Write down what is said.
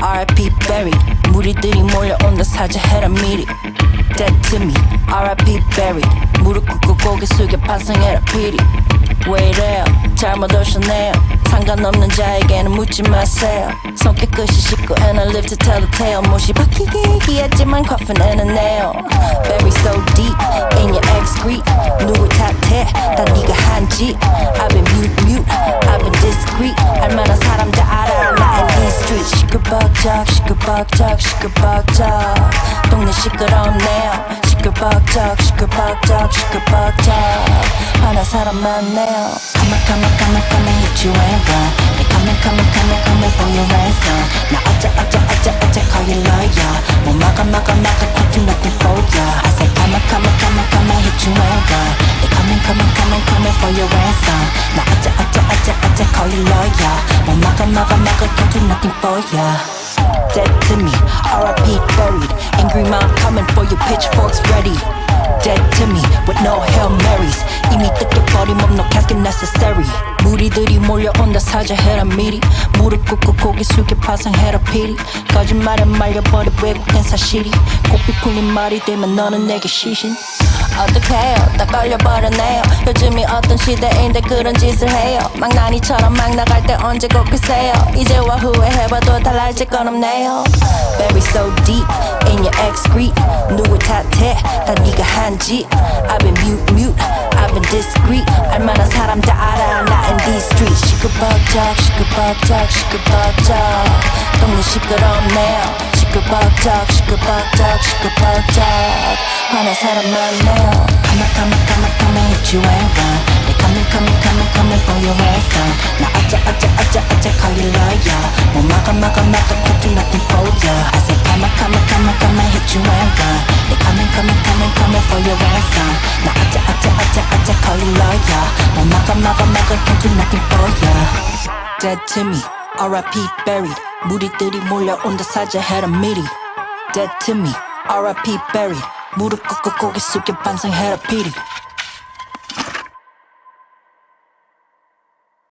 R.I.P. buried 무리들이 몰려온다 사죄해라 미리 Dead to me R.I.P. buried 무릎 꿇고 고개 숙여 반성해라 피리 왜 이래요 잘못 오셨네요 상관없는 자에게는 묻지 마세요 손 깨끗이 씻고 and I live to tell the tale 못이 박히게 얘기했지만 coffin nail Bury so deep in your excrete 누구 탓해 다 네가 한지 시끌벅적 시끌벅적 동네 시끄럽네요 시끌벅적 시끌벅적 시끌벅적 화난 사람 많네요 Come on come on come on come and hit you and run They coming coming coming coming for your ransom 나 어째 어째 어째 어째 call you lawyer 뭐 막아 막아 막아 can't do nothing for ya I say come on come on come on come and hit you and run They coming coming coming coming for your ransom 나 어째 어째 어째 어째 call you lawyer 뭐 막아 막아 막아 can't do nothing for ya Dead to me, R.I.P. buried Angry mom coming for your pitchforks ready Dead to me with no Hail Marys 이미 뜯겨버린 몸 no casket necessary 무리들이 몰려온다 사죄해라 미리. 무릎 꿇고 고개 숙여 파상해라 피리. 거짓말에 말려버린 왜곡된 사실이. 고삐 풀린 말이 되면 너는 내게 시신. 어떡해요? 다 걸려버렸네요. 요즘이 어떤 시대인데 그런 짓을 해요. 망나니처럼 막 나갈 때 언제 걷겠어요. 이제와 후회해봐도 달라질 건 없네요. Bury so deep in your excrete 누구 탓해? 다 네가 한지 I've been mute mute. I've been discreet. 알만한 사람 다 알아 streets 시끌벅적 시끌벅적 시끌벅적 동네 시끄럽네요 시끌벅적 시끌벅적 시끌벅적 화난 사람 많네요 Come on come on come on come and hit you and run They coming coming coming coming for your ransom 나 어째 어째 어째 어째 call you lawyer 뭐 막아 막아 막아 nothing for 뭐 막아 막아 막아 can't do nothing for ya Dead to me R.I.P. buried 무리들이 몰려온다 사죄해라 미리 Dead to me R.I.P. buried 무릎 꿇고 고개 숙여 반성해라 피리